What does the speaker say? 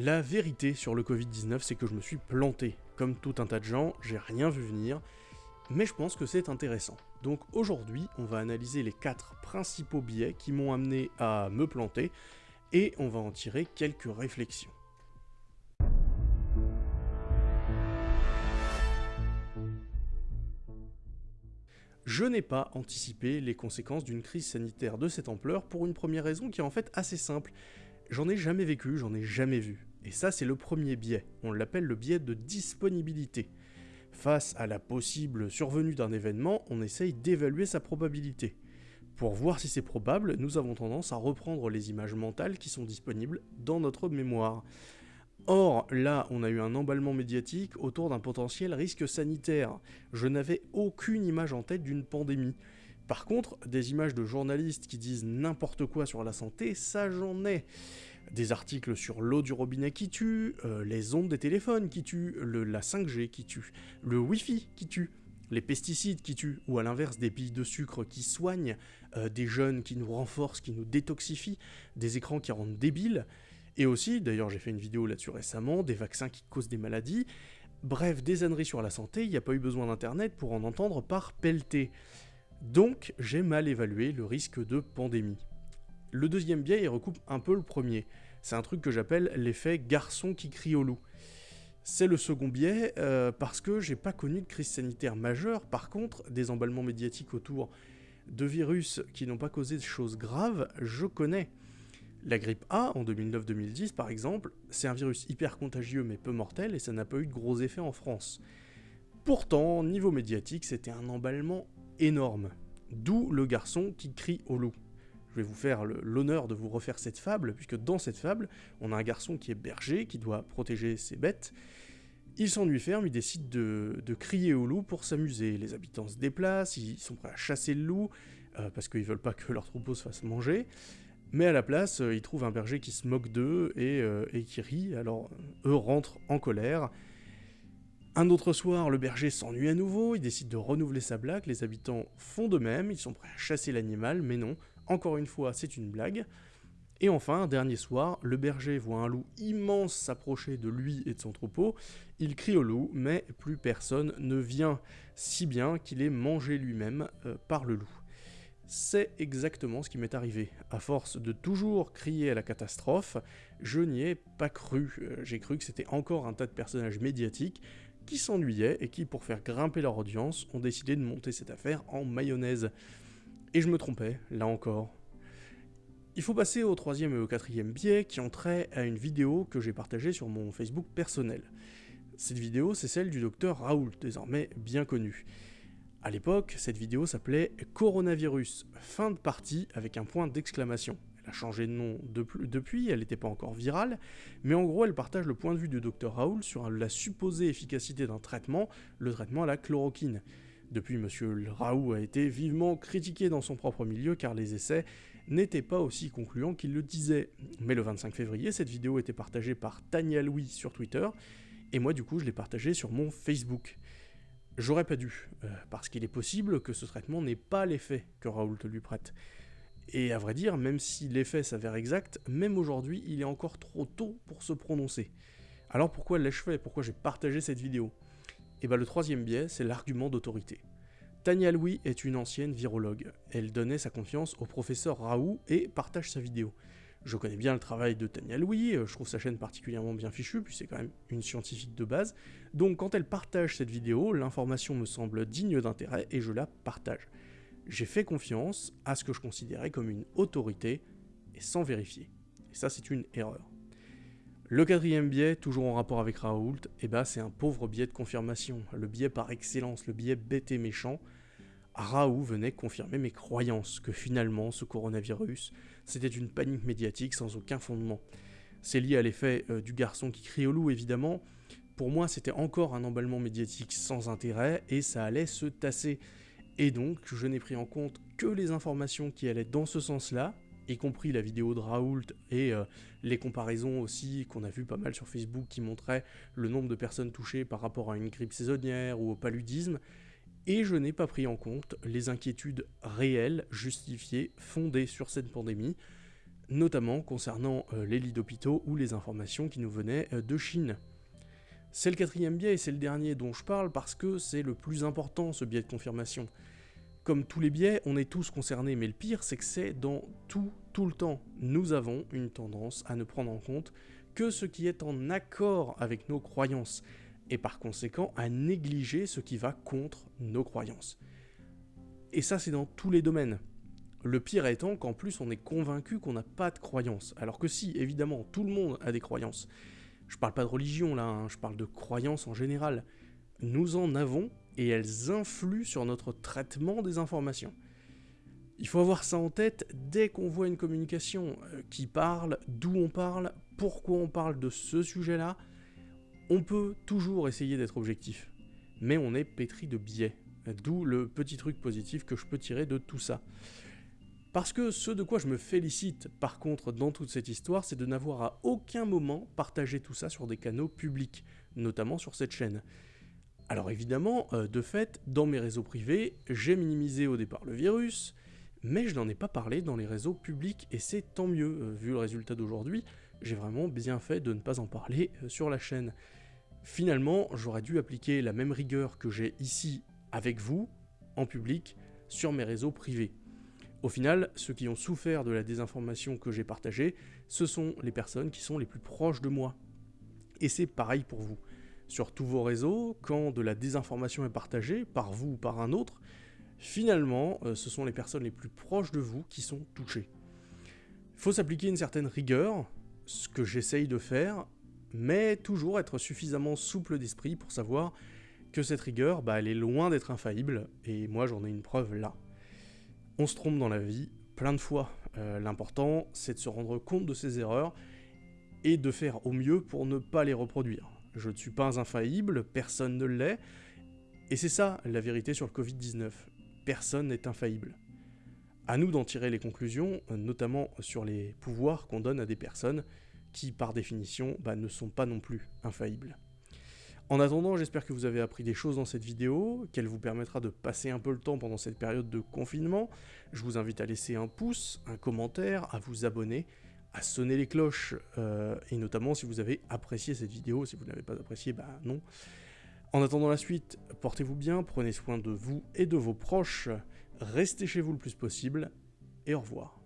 La vérité sur le Covid-19, c'est que je me suis planté. Comme tout un tas de gens, j'ai rien vu venir, mais je pense que c'est intéressant. Donc aujourd'hui, on va analyser les quatre principaux biais qui m'ont amené à me planter, et on va en tirer quelques réflexions. Je n'ai pas anticipé les conséquences d'une crise sanitaire de cette ampleur pour une première raison qui est en fait assez simple. J'en ai jamais vécu, j'en ai jamais vu. Et ça c'est le premier biais, on l'appelle le biais de disponibilité. Face à la possible survenue d'un événement, on essaye d'évaluer sa probabilité. Pour voir si c'est probable, nous avons tendance à reprendre les images mentales qui sont disponibles dans notre mémoire. Or, là, on a eu un emballement médiatique autour d'un potentiel risque sanitaire. Je n'avais aucune image en tête d'une pandémie. Par contre, des images de journalistes qui disent n'importe quoi sur la santé, ça j'en ai. Des articles sur l'eau du robinet qui tue, euh, les ondes des téléphones qui tuent, la 5G qui tue, le Wi-Fi qui tue, les pesticides qui tuent, ou à l'inverse des billes de sucre qui soignent, euh, des jeunes qui nous renforcent, qui nous détoxifient, des écrans qui rendent débiles, et aussi, d'ailleurs j'ai fait une vidéo là-dessus récemment, des vaccins qui causent des maladies. Bref, des âneries sur la santé, il n'y a pas eu besoin d'internet pour en entendre par pelleter. Donc j'ai mal évalué le risque de pandémie. Le deuxième biais, il recoupe un peu le premier. C'est un truc que j'appelle l'effet garçon qui crie au loup. C'est le second biais euh, parce que j'ai pas connu de crise sanitaire majeure, par contre, des emballements médiatiques autour de virus qui n'ont pas causé de choses graves, je connais. La grippe A, en 2009-2010 par exemple, c'est un virus hyper contagieux mais peu mortel et ça n'a pas eu de gros effets en France. Pourtant, niveau médiatique, c'était un emballement énorme. D'où le garçon qui crie au loup. Vais vous faire l'honneur de vous refaire cette fable, puisque dans cette fable, on a un garçon qui est berger, qui doit protéger ses bêtes. Il s'ennuie ferme, il décide de, crier au loup pour s'amuser. Les habitants se déplacent, ils sont prêts à chasser le loup, euh, parce qu'ils veulent pas que leur troupeau se fasse manger. Mais à la place, euh, ils trouvent un berger qui se moque d'eux euh, et, qui rit, alors eux rentrent en colère. Un autre soir, le berger s'ennuie à nouveau, il décide de renouveler sa blague, les habitants font de même, ils sont prêts à chasser l'animal, mais non, encore une fois, c'est une blague. Et enfin, dernier soir, le berger voit un loup immense s'approcher de lui et de son troupeau, il crie au loup, mais plus personne ne vient, si bien qu'il est mangé lui-même euh, par le loup. C'est exactement ce qui m'est arrivé. À force de toujours crier à la catastrophe, je n'y ai pas cru. Euh, j'ai cru que c'était encore un tas de personnages médiatiques qui s'ennuyaient et qui, pour faire grimper leur audience, ont décidé de monter cette affaire en mayonnaise. Et je me trompais, là encore. Il faut passer au troisième et au quatrième biais qui ont trait à une vidéo que j'ai partagée sur mon Facebook personnel. Cette vidéo, c'est celle du docteur Raoult, désormais bien connu. À l'époque, cette vidéo s'appelait Coronavirus, fin de partie avec un point d'exclamation. Elle a changé de nom depuis, elle n'était pas encore virale, mais en gros elle partage le point de vue du Dr Raoul sur la supposée efficacité d'un traitement, le traitement à la chloroquine. Depuis, M. Raoult a été vivement critiqué dans son propre milieu car les essais n'étaient pas aussi concluants qu'il le disait. Mais le 25 février, cette vidéo était partagée par Tania Louis sur Twitter, et moi du coup je l'ai partagée sur mon Facebook. J'aurais pas dû, euh, parce qu'il est possible que ce traitement n'ait pas l'effet que Raoult lui prête. Et à vrai dire, même si l'effet s'avère exact, même aujourd'hui, il est encore trop tôt pour se prononcer. Alors pourquoi l'ai-je fait Pourquoi j'ai partagé cette vidéo? Et bien le troisième biais, c'est l'argument d'autorité. Tania Louis est une ancienne virologue. Elle donnait sa confiance au professeur Raoult et partage sa vidéo. Je connais bien le travail de Tania Louis, euh, je trouve sa chaîne particulièrement bien fichue, puis c'est quand même une scientifique de base. Donc quand elle partage cette vidéo, l'information me semble digne d'intérêt et je la partage. J'ai fait confiance à ce que je considérais comme une autorité et sans vérifier. Et ça c'est une erreur. Le quatrième biais, toujours en rapport avec Raoult, eh ben, c'est un pauvre biais de confirmation, le biais par excellence, le biais bête et méchant, Raoult venait confirmer mes croyances que finalement ce coronavirus, c'était une panique médiatique sans aucun fondement. C'est lié à l'effet euh, du garçon qui crie au loup évidemment. Pour moi c'était encore un emballement médiatique sans intérêt et ça allait se tasser. Et donc je n'ai pris en compte que les informations qui allaient dans ce sens-là, y compris la vidéo de Raoult et euh, les comparaisons aussi qu'on a vu pas mal sur Facebook qui montraient le nombre de personnes touchées par rapport à une grippe saisonnière ou au paludisme, et je n'ai pas pris en compte les inquiétudes réelles, justifiées, fondées sur cette pandémie. notamment concernant euh, les lits d'hôpitaux ou les informations qui nous venaient euh, de Chine. C'est le quatrième biais et c'est le dernier dont je parle parce que c'est le plus important ce biais de confirmation. Comme tous les biais, on est tous concernés, mais le pire c'est que c'est dans tout, tout le temps. Nous avons une tendance à ne prendre en compte que ce qui est en accord avec nos croyances, et par conséquent à négliger ce qui va contre nos croyances. Et ça c'est dans tous les domaines. Le pire étant qu'en plus on est convaincu qu'on n'a pas de croyances, alors que si, évidemment, tout le monde a des croyances. Je parle pas de religion là, hein, je parle de croyances en général. Nous en avons et elles influent sur notre traitement des informations. Il faut avoir ça en tête dès qu'on voit une communication euh, qui parle, d'où on parle, pourquoi on parle de ce sujet-là. On peut toujours essayer d'être objectif, mais on est pétri de biais. D'où le petit truc positif que je peux tirer de tout ça. Parce que ce de quoi je me félicite, par contre, dans toute cette histoire, c'est de n'avoir à aucun moment partagé tout ça sur des canaux publics, notamment sur cette chaîne. Alors évidemment, euh, de fait, dans mes réseaux privés, j'ai minimisé au départ le virus, mais je n'en ai pas parlé dans les réseaux publics, et c'est tant mieux, euh, vu le résultat d'aujourd'hui, j'ai vraiment bien fait de ne pas en parler euh, sur la chaîne. Finalement, j'aurais dû appliquer la même rigueur que j'ai ici avec vous, en public, sur mes réseaux privés. Au final, ceux qui ont souffert de la désinformation que j'ai partagée, ce sont les personnes qui sont les plus proches de moi. Et c'est pareil pour vous. Sur tous vos réseaux, quand de la désinformation est partagée, par vous ou par un autre, finalement, euh, ce sont les personnes les plus proches de vous qui sont touchées. Il faut s'appliquer une certaine rigueur, ce que j'essaye de faire, mais toujours être suffisamment souple d'esprit pour savoir que cette rigueur, bah, elle est loin d'être infaillible, et moi j'en ai une preuve là. On se trompe dans la vie, plein de fois. Euh, l'important, c'est de se rendre compte de ses erreurs et de faire au mieux pour ne pas les reproduire. Je ne suis pas infaillible, personne ne l'est, et c'est ça la vérité sur le Covid-19. Personne n'est infaillible. À nous d'en tirer les conclusions, notamment sur les pouvoirs qu'on donne à des personnes qui, par définition, bah, ne sont pas non plus infaillibles. En attendant, j'espère que vous avez appris des choses dans cette vidéo, qu'elle vous permettra de passer un peu le temps pendant cette période de confinement. Je vous invite à laisser un pouce, un commentaire, à vous abonner, à sonner les cloches, euh, et notamment si vous avez apprécié cette vidéo, si vous n'avez pas apprécié, bah non. En attendant la suite, portez-vous bien, prenez soin de vous et de vos proches, restez chez vous le plus possible, et au revoir.